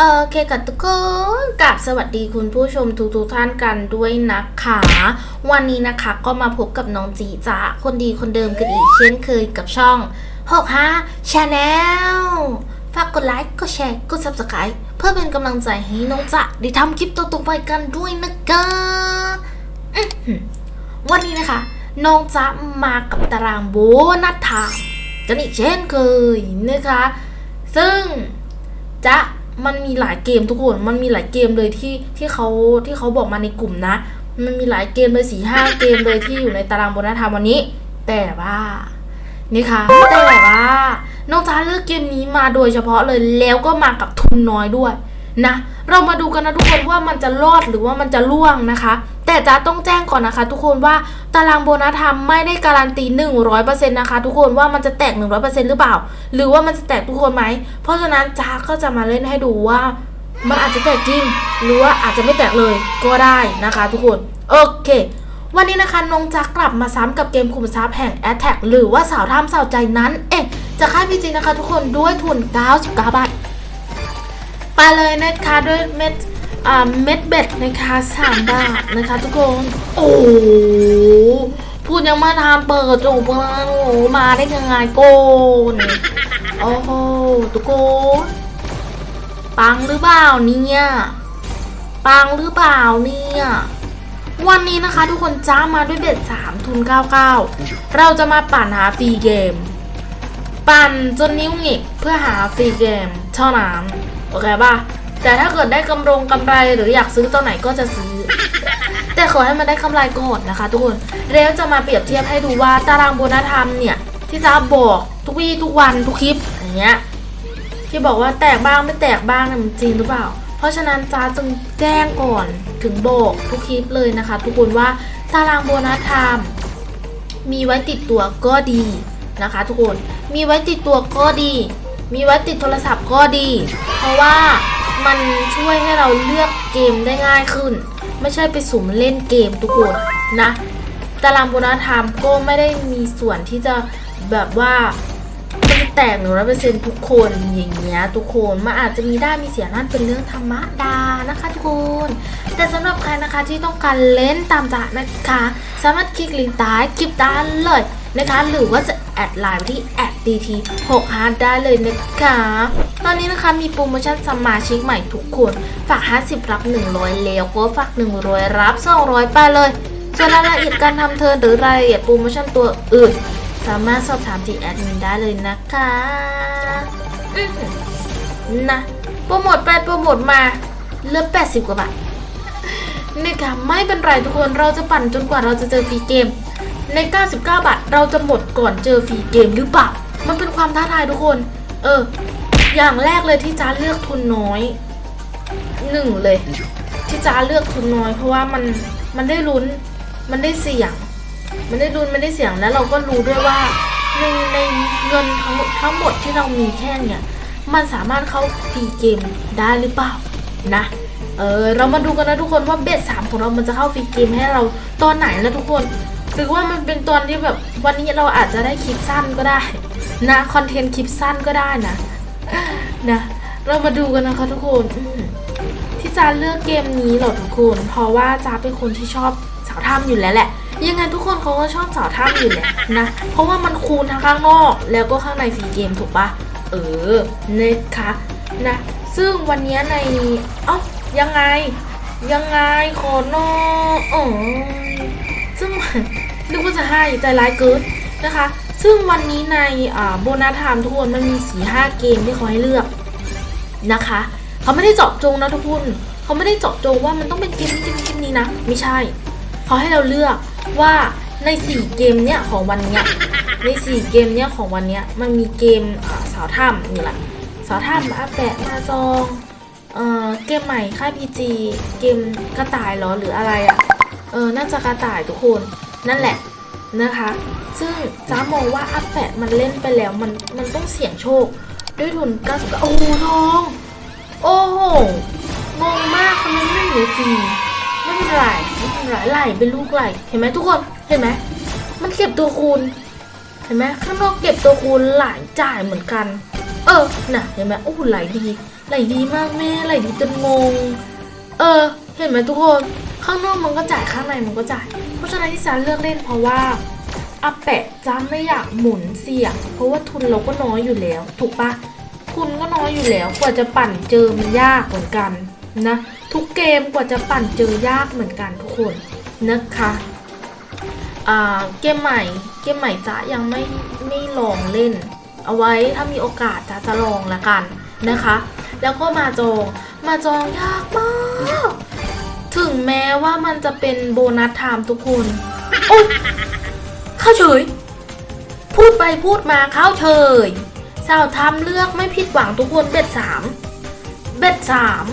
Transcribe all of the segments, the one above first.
โอเคกับทุกคนกับสวัสดีคุณผู้ชมทุกทุกๆท่านกันด้วยนะคะ วันนี้นะคะก็มาพบกับน้องจีจ้าคนดีคนเดิมกันอีกเช่นเคยกับช่อง65 Channel ฝากกดไลค์ กดแชร์ กด Subscribe เพื่อเป็นกำลังใจให้น้องจ๊ะได้ทำคลิปต่อๆไปกันด้วยนะคะวันนี้นะคะ น้องจ๊ะมากับตาราง bonus timeกันอีกเช่นเคยนะคะ ซึ่งจะ มันมีหลายเกมทุกคน มันมีหลายเกมเลยที่ที่เขาที่เขาบอกมาในกลุ่มนะ มันมีหลายเกมเลยสี่ห้าเกมเลยที่อยู่ในตารางโบนัสธรรมวันนี้ แต่ว่านี่ค่ะ แต่ว่าน้องจ้าเลือกเกมนี้มาโดยเฉพาะเลยแล้วก็มากับทุนน้อยด้วยนะ เรามาดูกันนะทุกคนว่ามันจะรอดหรือว่ามันจะล่วงนะคะ แต่จ้าต้องแจ้งก่อนนะคะ ทุกคนว่าตารางโบนัสธรรมไม่ได้การันตี 100%นะคะทุกคนว่ามันจะแตก 100%หรือเปล่า หรือว่ามันจะแตกทุกคนไหม เพราะฉะนั้นจ้าก็จะมาเล่นให้ดูว่า มันอาจจะแตกจริงหรือว่าอาจจะไม่แตกเลยก็ได้นะคะ ทุกคนโอเควันนี้นะคะน้องจักกลับมาซ้ำกับเกมคุมทรัพย์แห่ง a t t a c หรือว่าสาวท่ามสาวใจนั้น เอ๊ะจะค่ายพีจีนะคะทุกคนด้วยทุน 99 บาท ไปเลยนะคะด้วยเม็ด เม็ดเบ็ดนะคะสามบาทนะคะ ทุกคน โอ้พูดยังมาทานเปิดจบเลยโอ้มาได้ยังไงโกนโอ้โหทุกคนปังหรือเปล่าเนี่ยปังหรือเปล่าเนี่ยวันนี้นะคะทุกคนจ้ามาด้วยเบ็ดสามทุน99เราจะมาปั่นหาฟรีเกม ปั่นจนนิ้วหงิกเพื่อหาฟรีเกมเท่านั้นโอเคป่ะ แต่ถ้าเกิดได้กำรงกำไรหรืออยากซื้อตัวไหนก็จะซื้อ แต่ขอให้มันได้กำไรก่อนนะคะ ทุกคนเร็วจะมาเปรียบเทียบให้ดูว่าตารางโบนัสธรรมเนี่ยที่จะบอกทุกวี่ทุกวันทุกคลิปอย่างเงี้ยที่บอกว่าแตกบ้างไม่แตกบ้างเนี่ยมันจริงหรือเปล่า เพราะฉะนั้นจ้าจึงแจ้งก่อนถึงบอกทุกคลิปเลยนะคะ ทุกคนว่าตารางโบนัสไทม์มีไว้ติดตัวก็ดีนะคะ ทุกคนมีไว้ติดตัวก็ดี มีไว้ติดโทรศัพท์ก็ดี เพราะว่า มันช่วยให้เราเลือกเกมได้ง่ายขึ้น ไม่ใช่ไปสุ่มเล่นเกมทุกคนนะตาราง bonus time ก็ไม่ได้มีส่วนที่จะแบบว่ามันแตกหนึ่งร้อยเปอร์เซ็นต์ทุกคนอย่างเงี้ยทุกคนมันอาจจะมีได้มีเสียนั่นเป็นเรื่องธรรมดานะคะทุกคนแต่สำหรับใครนะคะที่ต้องการเล่นตามจ้านะคะ สามารถคลิกลิงก์ใต้คลิปด้านเลยนะคะ หรือว่าจะแอดไลน์ไปที่แอด dt 6 5ได้เลยนะคะ ตอนนี้นะคะมีโปรโมชั่นสมาชิกใหม่ทุกคนฝาก 50 รับ 100 แล้วก็ฝาก 100 รับ 200 ไปเลย ส่วนรายละเอียดการทำเทิร์นหรือรายละเอียดโปรโมชั่นตัวอื่น สามารถสอบถามที่แอดมินได้เลยนะคะนะโปรโมทไปโปรโมทมาเหลือ80 กว่าบาทนี่ค่ะไม่เป็นไรทุกคนเราจะปั่นจนกว่าเราจะเจอฟรีเกม ใน 99 บาทเราจะหมดก่อนเจอฟรีเกมหรือเปล่า มันเป็นความท้าทายทุกคน เออ อย่างแรกเลยที่จ้าเลือกทุนน้อยหนึ่งเลย ที่จ้าเลือกทุนน้อย เพราะว่ามันมันได้ลุ้นมันได้เสี่ยง มันได้รุนมันได้เสียงแล้วเราก็รู้ด้วยว่าในในเงินทั้งหมดทั้งหมดที่เรามีแค่เนี่ยมันสามารถเข้าฟรีเกมได้หรือเปล่านะเออเรามาดูกันนะทุกคนว่าเบสสามของเรามันจะเข้าฟรีเกมให้เราตอนไหนนะทุกคนหรือว่ามันเป็นตอนที่แบบวันนี้เราอาจจะได้คลิปสั้นก็ได้นะคอนเทนต์คลิปสั้นก็ได้นะ นะเรามาดูกันนะคะทุกคนที่จาเลือกเกมนี้เหรอทุกคนเพราะว่าจาเป็นคนที่ชอบสาวถ้ำอยู่แล้วแหละ ยังไงทุกคนเขาก็ชอบสาวถ้ำอยู่แหละนะเพราะว่ามันคูณทั้งข้างนอกแล้วก็ข้างใน free game ถูกปะเออนะคะนะซึ่งวันนี้ในเอ้ายังไง ยังไงขอนออ๋อซึ่งนึกว่าจะให้ใจร้ายเกินนะคะ ซึ่งวันนี้ใน bonus time ทุกคนมันมีสี่ห้าเกมที่เขาให้เลือกนะคะ เขาไม่ได้เจาะจงนะทุกคนเขาไม่ได้เจาะจงว่ามันต้องเป็นเกมนี้เกมนี้เกมนี้นะ ไม่ใช่ เขาให้เราเลือกว่าใน4เกมเนี้ยของวันเนี้ยใน4เกมเนี้ยของวันเนี้ยมันมีเกมสาวถ้ำนี่แหละสาวถ้ำอาแปะมาจองเออเกมใหม่ค่ายพีจีเกมกระต่ายหรอหรืออะไรอะ่ะเออน่าจะกระต่ายทุกคนนั่นแหละนะคะ ซึ่งจ้ามองว่าอาแปะมันเล่นไปแล้วมันมันต้องเสี่ยงโชค ด้วยทุน99โอ้โหน้อง โอ้โหงงมากทำไมไม่เหลือฟรีไม่เป็นไรไม่เป็นไรไหลเป็นลูกไหลเห็นไหมทุกคนเห็นไหมมันเก็บตัวคูณเห็นไหมข้างนอกเก็บตัวคูณหลายจ่ายเหมือนกัน เออน่ะเห็นไหมโอ้โหไหลดีไหลดีมากแม่ไหลดีจนงง เออ เห็นไหมทุกคน ข้างนอกมันก็จ่ายข้างในมันก็จ่าย เพราะฉะนั้นที่ซาเลือกเล่นเพราะว่า อาแปะจ้าไม่อยากหมุนเสี่ยง เพราะว่าทุนเราก็น้อยอยู่แล้ว ถูกปะทุนก็น้อยอยู่แล้ว กว่าจะปั่นเจอมันยากเหมือนกันนะ ทุกเกมกว่าจะปั่นเจอยากเหมือนกันทุกคนนะคะเกมใหม่ เกมใหม่จะยังไม่ไม่ลองเล่น เอาไว้ถ้ามีโอกาสจะจะลองละกันนะคะ แล้วก็มาจองมาจองยากมาก ถึงแม้ว่ามันจะเป็นโบนัสไทม์ทุกคนโอ๊ย เข้าเฉย พูดไปพูดมาเข้าเฉยสาวทำเลือกไม่ผิดหวังทุกคนเบ็ดสามเบ็ดสาม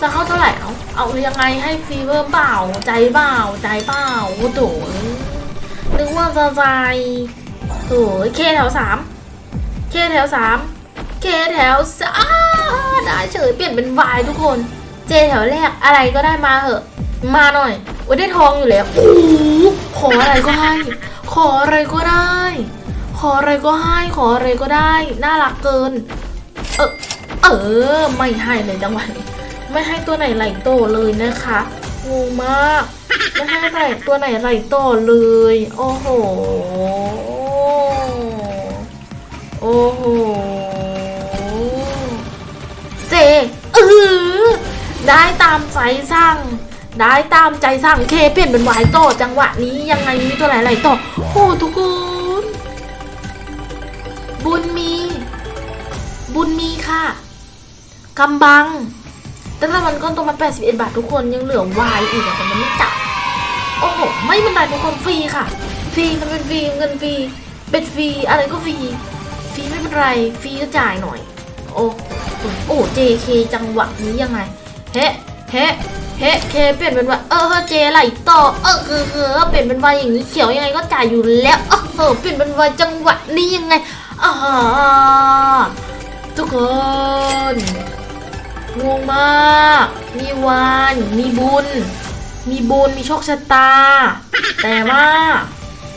จะเข้าเท่าไหร่เอาเอายังไงให้ฟีเวอร์เปล่าใจเปล่าใจเปล่าโอ้โถนึกว่าจะใจโถเคแถวสามเคแถวสามเคแถวสามได้เฉยเปลี่ยนเป็นวายทุกคน เจแถวแรกอะไรก็ได้มาเหอะ มาหน่อยโอ้ได้ทองอยู่แล้วโอ้โหขออะไรก็ให้ ขออะไรก็ได้ ขออะไรก็ให้ ขออะไรก็ได้ น่ารักเกิน เออเออ ไม่ให้เลยจังหวะนี้ไม่ให้ตัวไหนไหลโตเลยนะคะงงมากไม่ให้ไหลตัวไหนไหลโตเลย โอ้โห โอ้โห เจเออได้ตามใจสั่ง ได้ตามใจสั่งเคเปลี่ยนเป็นวายโตจังหวะนี้ยังไงมีตัวไหนไหลโตโอ้ทุกคนบุญมี บุญมีค่ะกำบังตั้งแต่มันก้อนตัวมา81 บาททุกคนยังเหลือวายอีกแต่มันไม่จับโอ้โหไม่เป็นไรทุกคนฟรีค่ะฟรีมันเป็นฟรีเงินฟรีเป็นฟรีอะไรก็ฟรีฟรีไม่เป็นไรฟรีก็จ่ายหน่อย โอ้โหโอ้ JK จังหวะนี้ยังไงเฮ้ เฮ้เฮ้เคเปลี่ยนเป็นว่าเออเจไหลต่อเออเออเออเปลี่ยนเป็นวายอย่างนี้เขียวยังไงก็จ่ายอยู่แล้วเออเออเปลี่ยนเป็นวายจังหวะนี้ยังไงอ่าทุกคนงงมาก มีวาน มีบุญ มีบุญ มีโชคชะตา แต่ว่า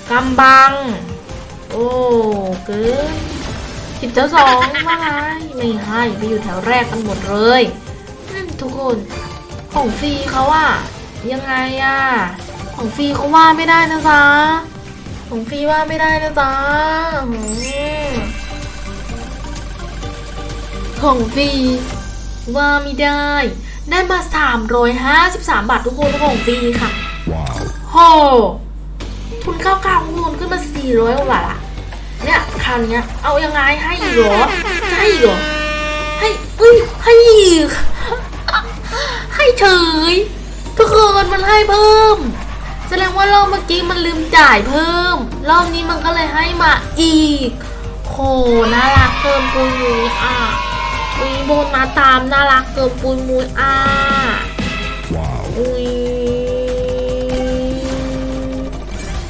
กำบัง โอ้เกินสิบเจ้าสองว่าไงไม่ให้ไปอยู่แถวแรกกันหมดเลย ทุกคน ของฟรีเขาอะยังไงอะของฟรีเขาว่าไม่ได้นะจ๊ะของฟรีว่าไม่ได้นะจ๊ะอืมของฟรีว่าไม่ได้ ได้มา353บาททุกคนของฟรีค่ะ Wow. โหทุนเข้ากลางทุนขึ้นมา400กว่าบาทอะเนี่ยคราวเนี้ยเอายังไงให้อีกเหรอจะให้อีกเหรอให้เอ้ยให้อีก ให้เฉย ทุกคนมันให้เพิ่ม แสดงว่ารอบเมื่อกี้มันลืมจ่ายเพิ่ม รอบนี้มันก็เลยให้มาอีกโหน่ารักเกินปุยมุยอะมีโบนมาตามน่ารักเกินปุยมุยอะอุ้ย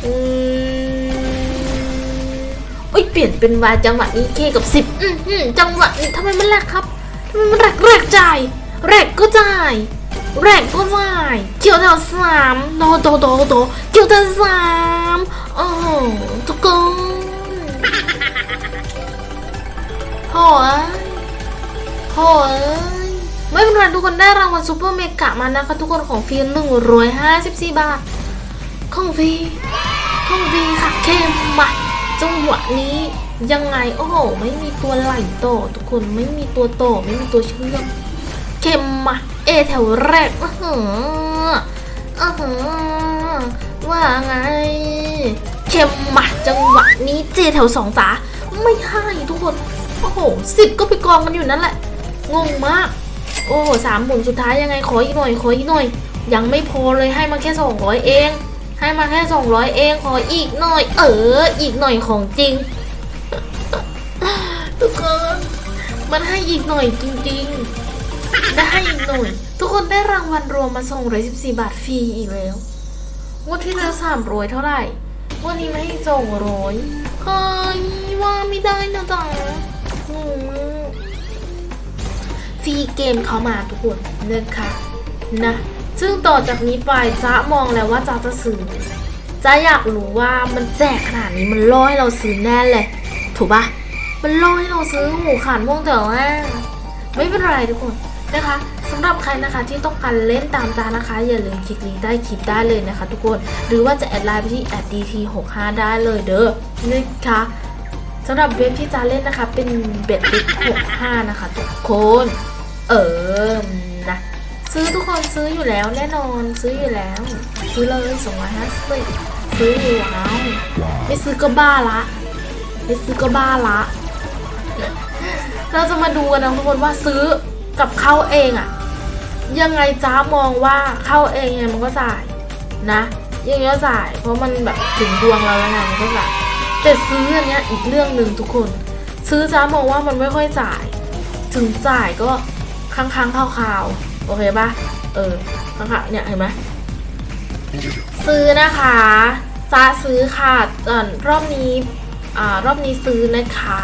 อุ้ยเปลี่ยนเป็นวาจังหวะนี้เคกับสิบจังหวะนี้ทำไมมันแรกครับทำไมมันแรกแรกจ่ายแรกก็จ่าย แรกก็จ่ายเกี่ยวแถวสามโตโตโตโตเกี่ยวแถวสามโอ้โหทุกคนโหยโหยไม่เป็นไรทุกคนได้รางวัลซูเปอร์เมกะมานะคะทุกคนของฟรีหนึ่งร้อยห้าสิบสี่บาท ของฟรีของฟรีค่ะเข้มมาจังหวะนี้ยังไงโอ้โหไม่มีตัวไหลโตทุกคนไม่มีตัวโตไม่มีตัวเชื่อมเข้มมา เอแถวแรกอือหืออือหือว่าไงเข้มมาจังหวะนี้เจแถวสองจ๋าไม่ให้ทุกคน โอ้โหสิบก็ไปกองกันอยู่นั่นแหละ งงมาก โอ้โหสามหมุนสุดท้ายยังไงขออีกหน่อยขออีกหน่อย ยังไม่พอเลยให้มาแค่สองร้อยเอง ให้มาแค่สองร้อยเองขออีกหน่อย เออ อีกหน่อยของจริง ทุกคน มันให้อีกหน่อยจริง ๆ ได้ให้อีกหน่อย ทุกคนได้รางวัลรวมมาส่งร้อยสิบสี่บาทฟรีอีกแล้วงวันที่แล้วสามร้อยเท่าไหร่งวันนี้ไม่ให้ส่งร้อยเฮ้ยว่าไม่ได้นะจ๊ะอืมฟรีเกมเขามาทุกคนนะคะนะ ซึ่งต่อจากนี้ไปจ้ามองแล้วว่าจ้าจะซื้อจ้าอยากรู้ว่ามันแจกขนาดนี้มันล่อให้เราซื้อแน่เลย ถูกปะมันล่อให้เราซื้อหมูขาดม่วงแต่ว่าไม่เป็นไรทุกคน นะคะสำหรับใครนะคะที่ต้องการเล่นตามจานะคะ อย่าลืมคลิกลิงก์ใต้คลิปได้เลยนะคะ ทุกคนหรือว่าจะแอดไลน์ไปที่ @dt65 ได้เลยเด้อนะคะสำหรับเว็บที่จะเล่นนะคะ เป็นเบ็ดลิก65 นะคะ ทุกคนเออนะซื้อทุกคนซื้ออยู่แล้วแน่นอนซื้ออยู่แล้ว ซื้อเลยสองร้อยห้าสิบซื้ออยู่แล้วไม่ซื้อก็บ้าละไม่ซื้อก็บ้าละ เราจะมาดูกันนะทุกคนว่าซื้อ กับเข้าเองอะยังไงจ้ามองว่าเข้าเองไงมันก็จ่ายนะยังไงก็จ่าย เพราะมันแบบถึงดวงเราแล้วไงมันก็จ่ายแต่ซื้ออันเนี้ยอีกเรื่องหนึ่งทุกคน ซื้อจ้ามองว่ามันไม่ค่อยจ่าย ถึงจ่ายก็ค้างๆคาวๆโอเคปะเออค้างๆเนี่ยเห็นไหมซื้อนะคะจะซื้อค่ะตอนรอบนี้อ่ารอบนี้ซื้อนะคะ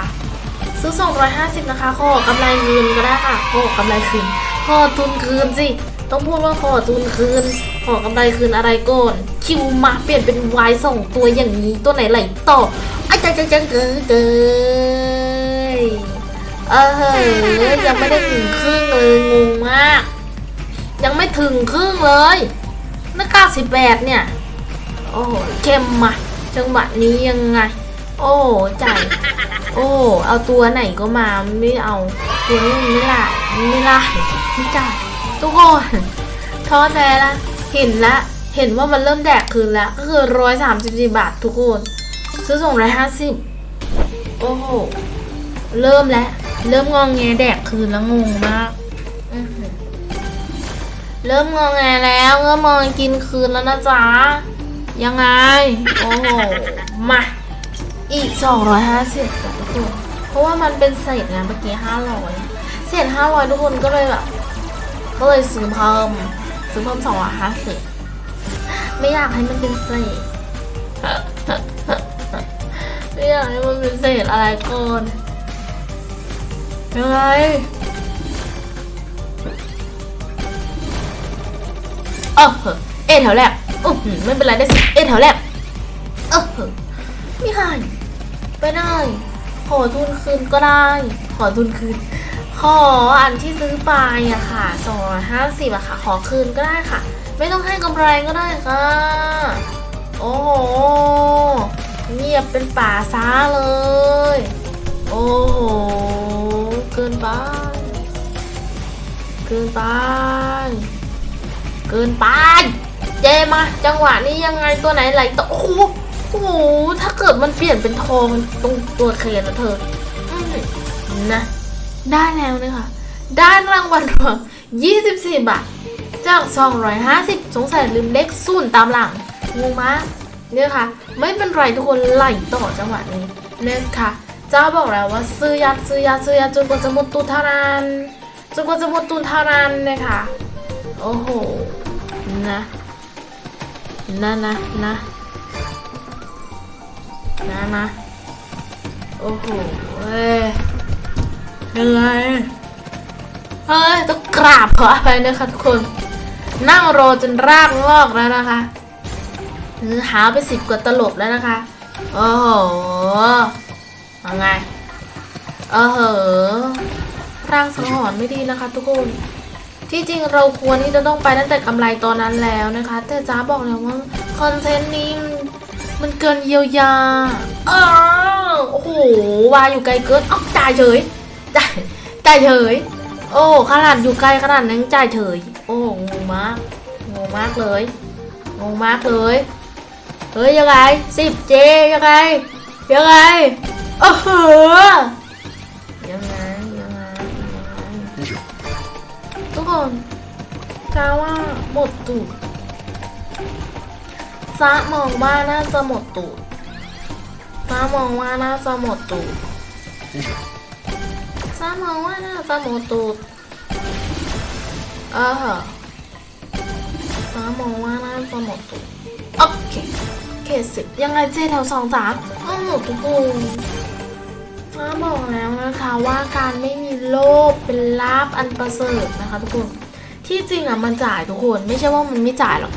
ซื้อ 250 นะคะขอกำไรคืนก็ได้ค่ะขอกำไรคืนขอทุนคืนสิ ต้องพูดว่าขอทุนคืน ขอกำไรคืนอะไรก่อน คิวมาเปลี่ยนเป็นวายสองตัวอย่างนี้ตัวไหนไหลต่อไอ้จังจังจังเกยเกยเออเฮ้ยยังไม่ได้ถึงครึ่งเลยงงมาก ยังไม่ถึงครึ่งเลยนักเก้าสิบแปดเนี่ย โอ้โหเข้มมาจังหวะนี้ยังไง โอ้ใจ โอ้ เอาตัวไหนก็มาไม่เอาตัวนี้มันไม่ได้ไม่ได้ไม่จ่ายทุกคนท้อแท้ละเห็นละ เห็นว่ามันเริ่มแดกคืนแล้ว ก็คือร้อยสามสิบสี่บาททุกคน ซื้อส่งร้อยห้าสิบโอ้โห เริ่มแล้ว เริ่มงองแงแดกคืนแล้วงงมาก เริ่มงองแงแล้วเริ่มมองกินคืนแล้วนะจ๊ะ ยังไง โอ้โห มา อีก 250บาททุกคนเพราะว่ามันเป็นเศษไงเมื่อกี้ 500 เศษ 500 ทุกคนก็เลยแบบ ก็เลยซื้อเพิ่มซื้อเพิ่ม250ไม่อยากให้มันเป็นเศษไม่อยากให้มันเป็นเศษอะไรก่อนยังไงเออเอแถวแรกอือหือไม่เป็นไรได้สิ เอแถวแรกเออเหอะไม่หาย ไปได้ ขอทุนคืนก็ได้ ขอทุนคืน ขออันที่ซื้อไปอะค่ะสองร้อยห้าสิบอะค่ะ ขอคืนก็ได้ค่ะ ไม่ต้องให้กำไรก็ได้ค่ะ โอ้โห เงียบเป็นป่าซ้าเลย โอ้โห เกินไป เกินไป เกินไป เจมา จังหวะนี้ยังไงตัวไหนไหลต่อโอ้โห โอ้โหถ้าเกิดมันเปลี่ยนเป็นทองตรงตัวเคนนะเธออนะ ได้แล้วนะคะได้รางวัลรวม24 บาท จาก 250 สงสัยลืมเลขศูนย์ตามหลังงงมากเนี่ยค่ะ ไม่เป็นไรทุกคนไหลต่อจังหวะนี้นะคะเจ้าบอกแล้วว่าซื้อยัดซื้อยัดซื้อยัดจนกว่าจะหมดตุนเท่านั้นจนกว่าจะหมดตุนเท่านั้นนะคะโอ้โหนะนะนะนะ นะนะ โอ้โหเอ้ยยังไงเฮ้ยต้องกราบขออภัยนะคะทุกคน นั่งรอจนรากงอกแล้วนะคะคือหาไปสิบกว่าตลบแล้วนะคะ โอ้โหยังไงเออเหอะร่างสังหรณ์ไม่ดีนะคะทุกคนที่จริงเราควรที่จะต้องไปตั้งแต่กำไรตอนนั้นแล้วนะคะ แต่จ้าบอกแล้วว่าคอนเทนต์นี้ มันเกินเยียวยาอ้าวโอ้โห วายอยู่ไกลเกินอ้าจ่ายเฉย จ่าย จ่ายเฉย โอ้ ขนาดอยู่ไกลขนาดนั้นจ่ายเฉย โอ้งงมาก งงมากเลย งงมากเลย เฮ้ยยังไงสิบเจยังไง ยังไงโอ้โหยังไงยังไงยังไงทุกคนจ้าว่าหมดตูด จ้ามองว่าน่าจะหมดตูดจ้ามองว่าน่าจะหมดตูดจ้ามองว่าน่าจะหมดตูดเออฟ้ามองว่าน่าจะหมดตูดโอเคเคสิบยังไงเจแถวสองสามอ้าวทุกคนจ้าบอกแล้วนะคะว่าการไม่มีโลภเป็นลาบอันประเสริฐนะคะทุกคนที่จริงอะมันจ่ายทุกคนไม่ใช่ว่ามันไม่จ่ายหรอก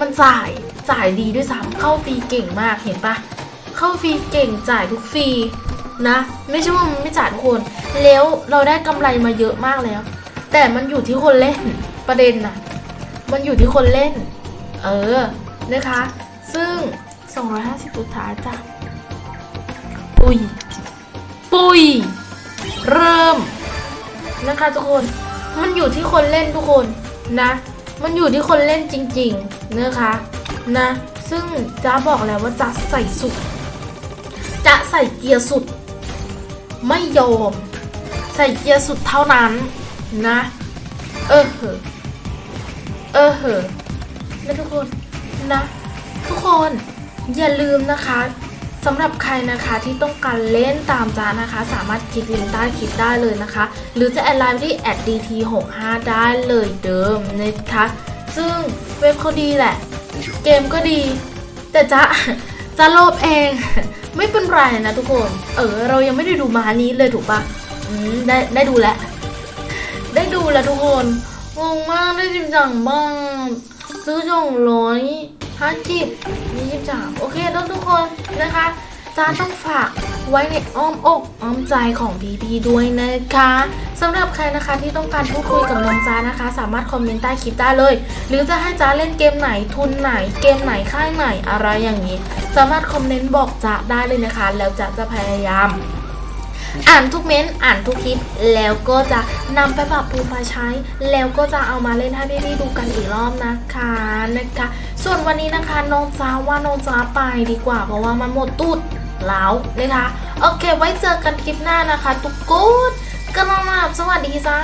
มันจ่าย จ่ายดีด้วยซ้ำเข้าฟรีเก่งมากเห็นปะเข้าฟรีเก่งจ่ายทุกฟรีนะ ไม่ใช่ว่ามันไม่จ่ายทุกคน แล้วเราได้กำไรมาเยอะมากแล้ว แต่มันอยู่ที่คนเล่นประเด็นนะมันอยู่ที่คนเล่น เออนะคะ ซึ่ง 250สุดท้ายจ้ะปุยปุยเริ่มนะคะทุกคนมันอยู่ที่คนเล่นทุกคนนะ มันอยู่ที่คนเล่นจริงๆนะคะ นะ ซึ่งจ้าบอกแล้วว่าจะใส่สุดจะใส่เกียร์สุด ไม่ยอม ใส่เกียร์สุดเท่านั้นนะ เออเหอเออเหอนะทุกคนนะ ทุกคนอย่าลืมนะคะสำหรับใครนะคะที่ต้องการเล่นตามจ้านะคะ สามารถคลิกลิงก์ใต้คลิปได้เลยนะคะ หรือจะแอดไลน์ที่ @dt65 ได้เลยเดิมนะคะ ซึ่งเว็บเขาดีแหละ เกมก็ดี แต่จะจะโลบเอง ไม่เป็นไรนะทุกคน เออ เรายังไม่ได้ดูมานี้เลยถูกปะอืมได้ได้ดูแล้ว ได้ดูแล้วทุกคนงงมากได้จริงจังบ้างซื้อจองร้อยห้าสิบยี่สิบสามโอเคแล้วทุกคนนะคะาต้องฝากไว้ในอ้อมอกอ้อมใจของพีพีด้วยนะคะสำหรับใครนะคะที่ต้องการพูดคุยกับน้องจ้านะคะ สามารถคอมเมนต์ใต้คลิปได้เลย หรือจะให้จ้าเล่นเกมไหนทุนไหน เกมไหนค่ายไหนอะไรอย่างนี้ สามารถคอมเมนต์บอกจ้าได้เลยนะคะ แล้วจ้าจะพยายาม อ่านทุกเม้นต์อ่านทุกคลิป แล้วก็จะนำไปปรับปรุงมาใช้ แล้วก็จะเอามาเล่นให้พี่ๆดูกันอีกรอบนะคะนะคะ ส่วนวันนี้นะคะน้องจ้าว่าน้องจ้าไปดีกว่า เพราะว่ามันหมดตูด แล้วนะคะ โอเค ไว้เจอกันคลิปหน้านะคะ ทุกคนกระมับสวัสดีจ้า